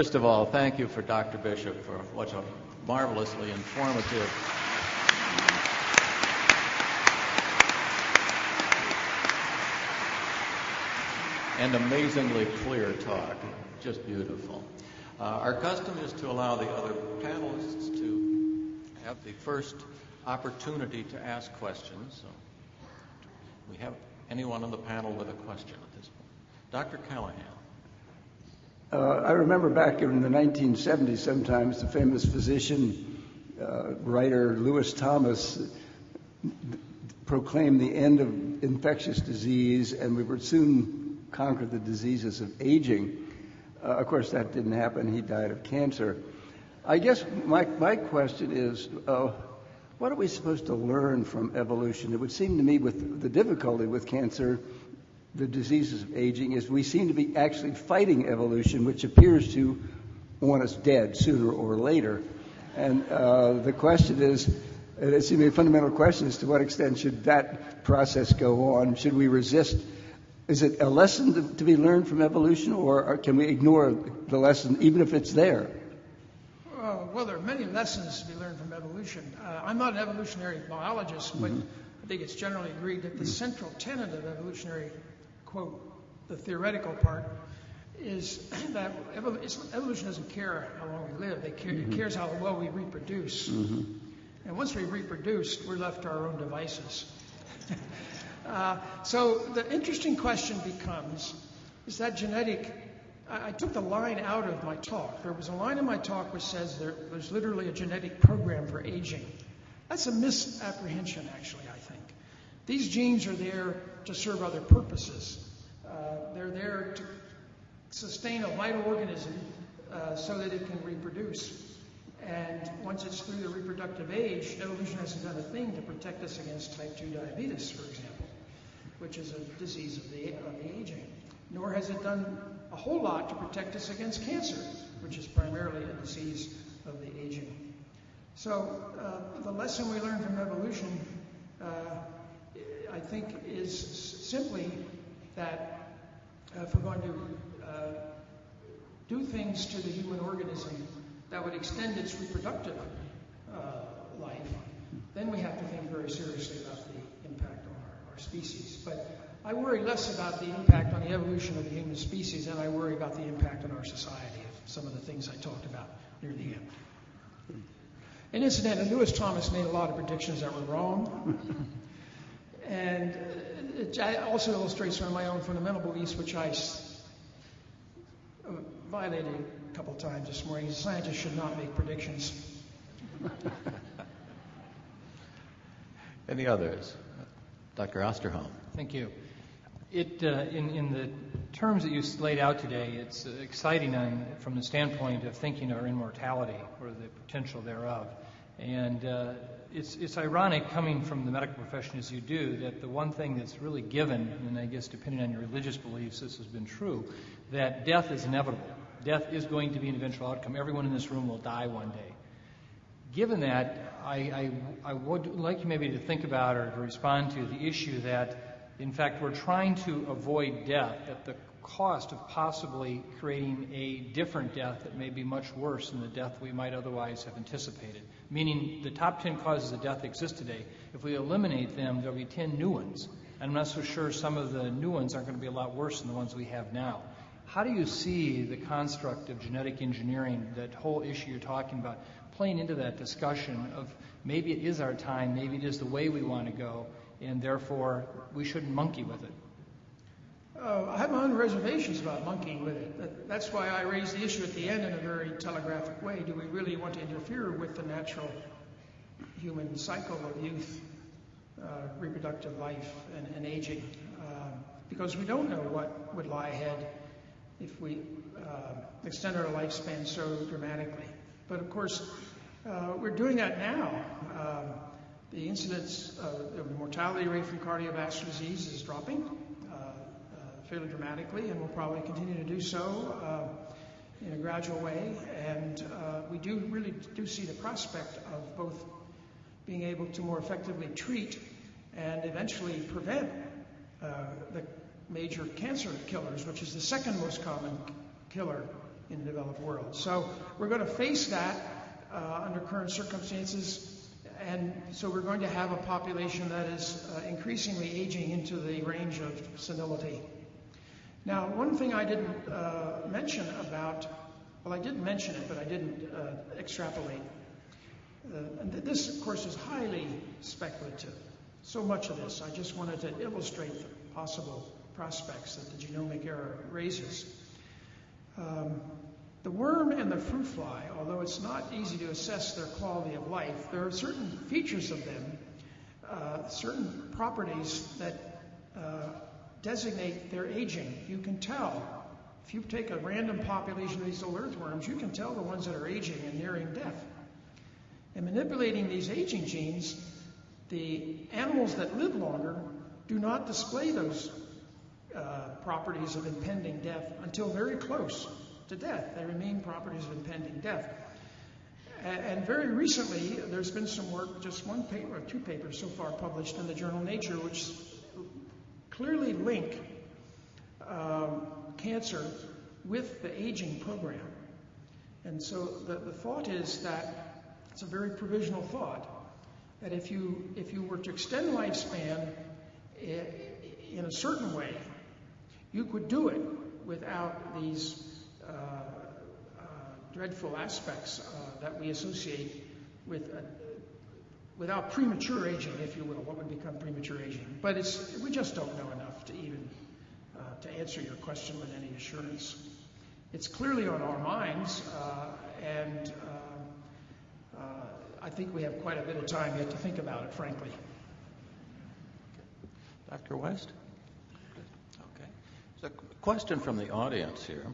First of all, thank you for Dr. Bishop for what a marvelously informative and amazingly clear talk. Just beautiful. Uh, our custom is to allow the other panelists to have the first opportunity to ask questions. So we have anyone on the panel with a question at this point? Dr. Callahan. Uh, I remember back in the 1970s, sometimes the famous physician uh, writer Lewis Thomas proclaimed the end of infectious disease, and we would soon conquer the diseases of aging. Uh, of course, that didn't happen. He died of cancer. I guess my, my question is uh, what are we supposed to learn from evolution? It would seem to me, with the difficulty with cancer, the diseases of aging is we seem to be actually fighting evolution, which appears to want us dead sooner or later. And uh, the question is, it seems to be a fundamental question is to what extent should that process go on? Should we resist? Is it a lesson to, to be learned from evolution, or can we ignore the lesson even if it's there? Uh, well, there are many lessons to be learned from evolution. Uh, I'm not an evolutionary biologist, but mm-hmm. I think it's generally agreed that the central tenet of evolutionary quote, the theoretical part, is that evolution doesn't care how long we live. Care, mm-hmm. It cares how well we reproduce. Mm-hmm. And once we reproduce, we're left to our own devices. uh, so the interesting question becomes, is that genetic I, took the line out of my talk. There was a line in my talk which says there, there's literally a genetic program for aging. That's a misapprehension, actually, I think. These genes are there to serve other purposes. Uh, they're there to sustain a vital organism uh, so that it can reproduce. And once it's through the reproductive age, evolution hasn't done a thing to protect us against type 2 diabetes, for example, which is a disease of the, of the aging. Nor has it done a whole lot to protect us against cancer, which is primarily a disease of the aging. So uh, the lesson we learn from evolution uh, I think, is simply that uh, if we're going to uh, do things to the human organism that would extend its reproductive uh, life, then we have to think very seriously about the impact on our, our species. But I worry less about the impact on the evolution of the human species than I worry about the impact on our society of some of the things I talked about near the end. And incidentally, Lewis Thomas made a lot of predictions that were wrong. And it also illustrates one of my own fundamental beliefs, which I uh, violated a couple of times this morning. Scientists should not make predictions. Any others? Dr. Osterholm. Thank you. It, uh, in, in the terms that you laid out today, it's uh, exciting on, from the standpoint of thinking our immortality or the potential thereof. And uh, it's, it's ironic coming from the medical profession as you do that the one thing that's really given, and I guess depending on your religious beliefs, this has been true, that death is inevitable. Death is going to be an eventual outcome. Everyone in this room will die one day. Given that, I, I, I would like you maybe to think about or to respond to the issue that, in fact, we're trying to avoid death at the cost of possibly creating a different death that may be much worse than the death we might otherwise have anticipated. Meaning, the top 10 causes of death exist today. If we eliminate them, there'll be 10 new ones. And I'm not so sure some of the new ones aren't going to be a lot worse than the ones we have now. How do you see the construct of genetic engineering, that whole issue you're talking about, playing into that discussion of maybe it is our time, maybe it is the way we want to go, and therefore we shouldn't monkey with it? Uh, I have my own reservations about monkeying with it. That, that's why I raised the issue at the end in a very telegraphic way. Do we really want to interfere with the natural human cycle of youth, uh, reproductive life, and, and aging? Uh, because we don't know what would lie ahead if we uh, extend our lifespan so dramatically. But of course, uh, we're doing that now. Um, the incidence of the mortality rate from cardiovascular disease is dropping fairly dramatically, and will probably continue to do so uh, in a gradual way. And uh, we do really do see the prospect of both being able to more effectively treat and eventually prevent uh, the major cancer killers, which is the second most common killer in the developed world. So we're going to face that uh, under current circumstances. And so we're going to have a population that is uh, increasingly aging into the range of senility. Now, one thing I didn't uh, mention about, well, I did mention it, but I didn't uh, extrapolate. Uh, and this, of course, is highly speculative. So much of this, I just wanted to illustrate the possible prospects that the genomic era raises. Um, the worm and the fruit fly, although it's not easy to assess their quality of life, there are certain features of them, uh, certain properties that uh, designate their aging. You can tell. If you take a random population of these little earthworms, you can tell the ones that are aging and nearing death. And manipulating these aging genes, the animals that live longer do not display those uh, properties of impending death until very close to death. They remain properties of impending death. And very recently, there's been some work, just one paper, two papers so far published in the journal Nature, which clearly link um, cancer with the aging program. And so the, the thought is that it's a very provisional thought that if you if you were to extend lifespan eh, in a certain way, you could do it without these uh, uh, dreadful aspects uh, that we associate with without premature aging, if you will, what would become premature aging. But it's, we just don't know enough to even uh, to answer your question with any assurance. It's clearly on our minds, uh, and uh, I think we have quite a bit of time yet to think about it, frankly. Dr. West? Okay. So a question from the audience here.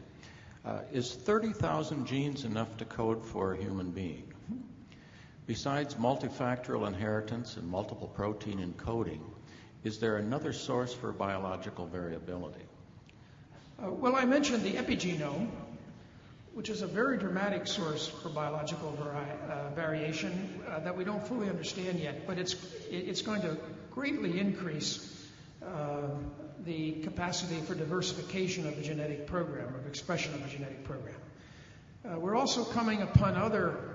Uh, is 30,000 genes enough to code for a human being? Besides multifactorial inheritance and multiple protein encoding, is there another source for biological variability? Uh, well, I mentioned the epigenome, which is a very dramatic source for biological vari- uh, variation uh, that we don't fully understand yet, but it's, it's going to greatly increase uh, the capacity for diversification of the genetic program, of expression of the genetic program. Uh, we're also coming upon other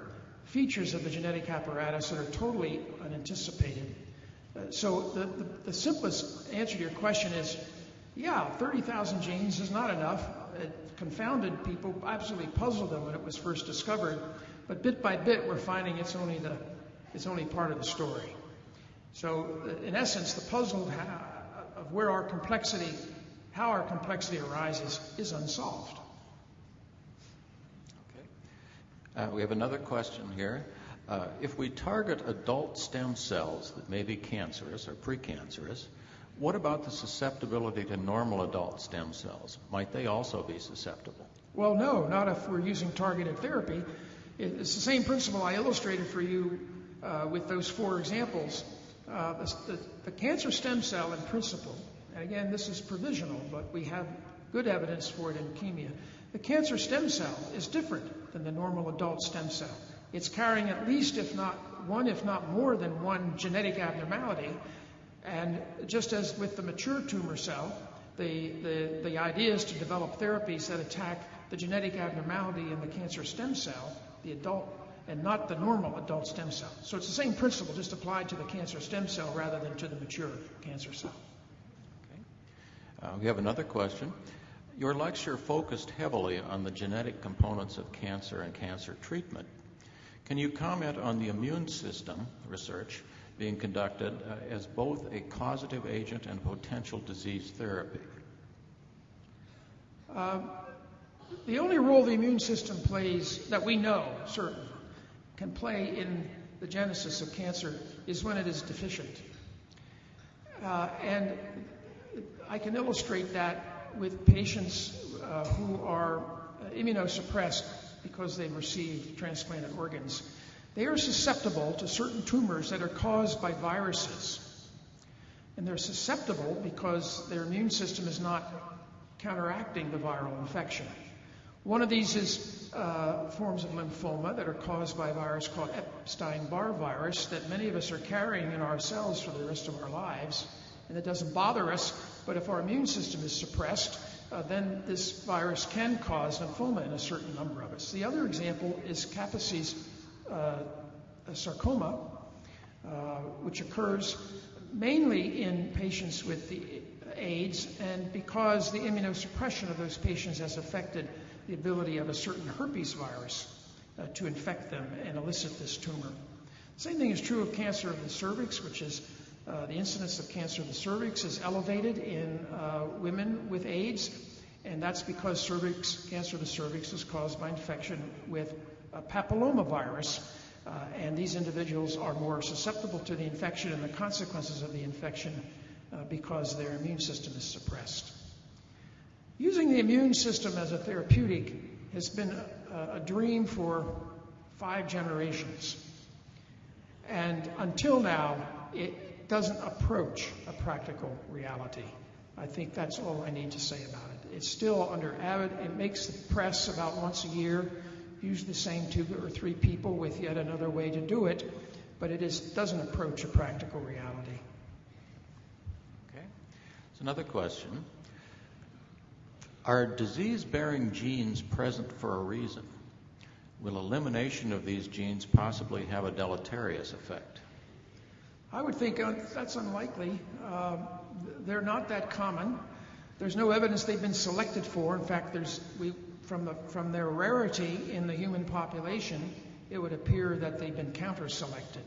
features of the genetic apparatus that are totally unanticipated. Uh, so the, the, the, simplest answer to your question is, yeah, 30,000 genes is not enough. It confounded people, absolutely puzzled them when it was first discovered. But bit by bit, we're finding it's only the it's only part of the story. So uh, in essence, the puzzle of where our complexity, how our complexity arises, is unsolved. Uh, we have another question here. Uh, if we target adult stem cells that may be cancerous or precancerous, what about the susceptibility to normal adult stem cells? Might they also be susceptible? Well, no, not if we're using targeted therapy. It's the same principle I illustrated for you uh, with those four examples. Uh, the, the, the cancer stem cell, in principle, and again, this is provisional, but we have good evidence for it in leukemia. The cancer stem cell is different than the normal adult stem cell. It's carrying at least, if not one, if not more than one genetic abnormality. And just as with the mature tumor cell, the, the, the idea is to develop therapies that attack the genetic abnormality in the cancer stem cell, the adult, and not the normal adult stem cell. So it's the same principle, just applied to the cancer stem cell rather than to the mature cancer cell. Okay. Uh, we have another question. Your lecture focused heavily on the genetic components of cancer and cancer treatment. Can you comment on the immune system research being conducted uh, as both a causative agent and potential disease therapy? Uh, the only role the immune system plays that we know, certain, can play in the genesis of cancer is when it is deficient. Uh, and I can illustrate that with patients uh, who are immunosuppressed because they've received transplanted organs. They are susceptible to certain tumors that are caused by viruses. And they're susceptible because their immune system is not counteracting the viral infection. One of these is uh, forms of lymphoma that are caused by a virus called Epstein Barr virus that many of us are carrying in our cells for the rest of our lives and it doesn't bother us. But if our immune system is suppressed, uh, then this virus can cause lymphoma in a certain number of us. The other example is Kaposi's uh, sarcoma, uh, which occurs mainly in patients with the AIDS, and because the immunosuppression of those patients has affected the ability of a certain herpes virus uh, to infect them and elicit this tumor. The same thing is true of cancer of the cervix, which is uh, the incidence of cancer of the cervix is elevated in uh, women with AIDS, and that's because cervix, cancer of the cervix is caused by infection with a papillomavirus. Uh, and these individuals are more susceptible to the infection and the consequences of the infection uh, because their immune system is suppressed. Using the immune system as a therapeutic has been a, a dream for five generations. And until now, it doesn't approach a practical reality. I think that's all I need to say about it. It's still under avid, it makes the press about once a year, use the same two or three people with yet another way to do it, but it is, doesn't approach a practical reality. Okay. So another question. Are disease bearing genes present for a reason? Will elimination of these genes possibly have a deleterious effect? I would think uh, that's unlikely. Uh, they're not that common. There's no evidence they've been selected for. In fact, there's we, from, the, from their rarity in the human population, it would appear that they've been counter-selected.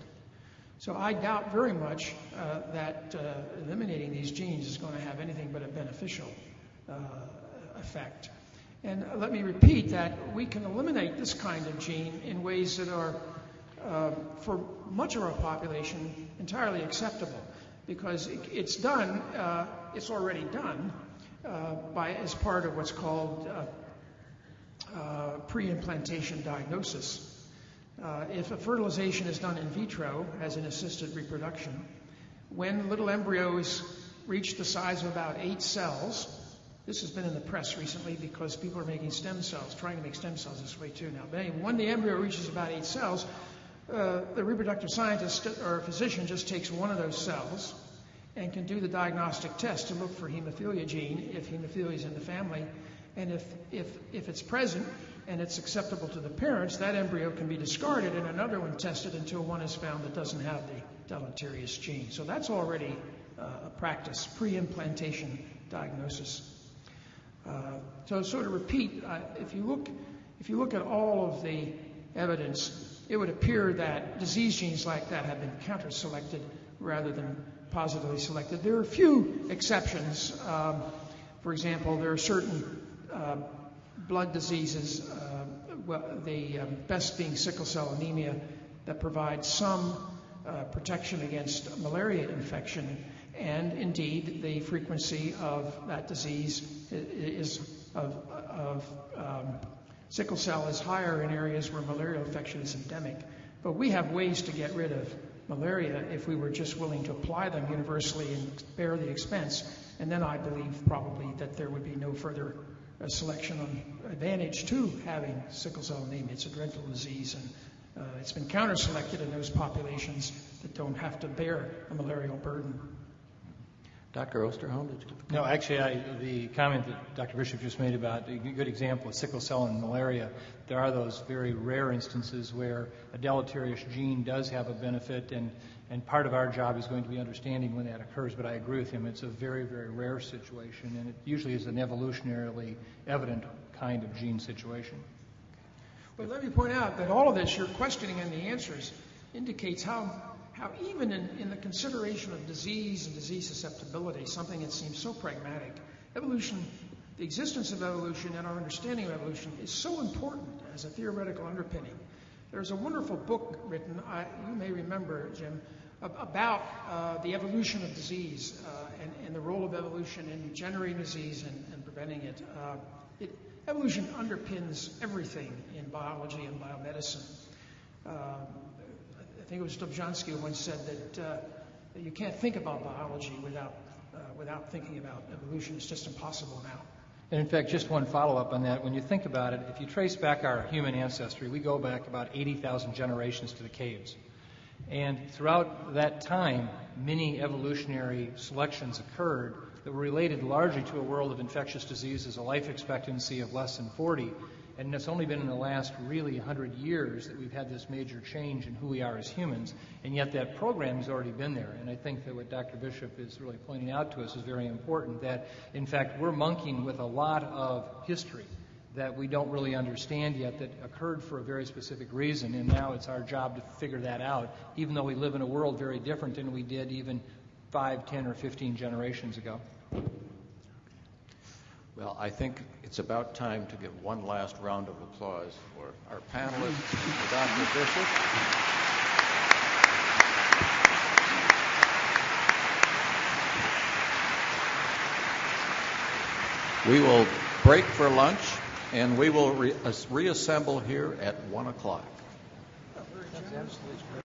So I doubt very much uh, that uh, eliminating these genes is going to have anything but a beneficial effect. And let me repeat that we can eliminate this kind of gene in ways that are, for much of our population, entirely acceptable because it, it's done, uh, it's already done uh, by, as part of what's called uh, uh, pre-implantation diagnosis. Uh, if a fertilization is done in vitro as an assisted reproduction, when little embryos reach the size of about eight cells, this has been in the press recently because people are making stem cells, trying to make stem cells this way too now. But anyway, when the embryo reaches about eight cells, uh, the reproductive scientist or physician just takes one of those cells and can do the diagnostic test to look for hemophilia gene if hemophilia is in the family. And if, if, if it's present and it's acceptable to the parents, that embryo can be discarded and another one tested until one is found that doesn't have the deleterious gene. So that's already uh, a practice, pre implantation diagnosis. Uh, so, so to repeat, uh, if you look, if you look at all of the evidence, it would appear that disease genes like that have been counter-selected rather than positively selected. There are a few exceptions. Um, for example, there are certain uh, blood diseases, uh, well, the um, best being sickle cell anemia, that provide some uh, protection against malaria infection and indeed, the frequency of that disease is of, of um, sickle cell is higher in areas where malaria infection is endemic. But we have ways to get rid of malaria if we were just willing to apply them universally and bear the expense. And then I believe probably that there would be no further uh, selection on advantage to having sickle cell anemia. It's a dreadful disease, and uh, it's been counter selected in those populations that don't have to bear a malarial burden. Dr. Osterholm, did you? No, actually, I, the comment that Dr. Bishop just made about a good example of sickle cell and malaria, there are those very rare instances where a deleterious gene does have a benefit, and, and part of our job is going to be understanding when that occurs. But I agree with him, it's a very, very rare situation, and it usually is an evolutionarily evident kind of gene situation. But let me point out that all of this, your questioning and the answers, indicates how how even in, the consideration of disease and disease susceptibility, something that seems so pragmatic, evolution, the existence of evolution and our understanding of evolution is so important as a theoretical underpinning. There's a wonderful book written, I, you may remember, Jim, about uh, the evolution of disease uh, and, and, the role of evolution in generating disease and, and preventing it. Uh, it. Evolution underpins everything in biology and biomedicine. I think it was Dobzhansky who once said that, uh, that you can't think about biology without, uh, without thinking about evolution. It's just impossible now. And in fact, just one follow up on that. When you think about it, if you trace back our human ancestry, we go back about 80,000 generations to the caves. And throughout that time, many evolutionary selections occurred that were related largely to a world of infectious diseases, a life expectancy of less than 40. And it's only been in the last really 100 years that we've had this major change in who we are as humans. And yet that program has already been there. And I think that what Dr. Bishop is really pointing out to us is very important that, in fact, we're monkeying with a lot of history that we don't really understand yet that occurred for a very specific reason. And now it's our job to figure that out, even though we live in a world very different than we did even 5, 10, or 15 generations ago. Well, I think it's about time to give one last round of applause for our panelists, Dr. Bishop. We will break for lunch, and we will re- reassemble here at 1 o'clock.